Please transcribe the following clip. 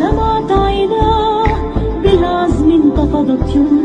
لمعت عيناه بالعزم انتفضت يمناه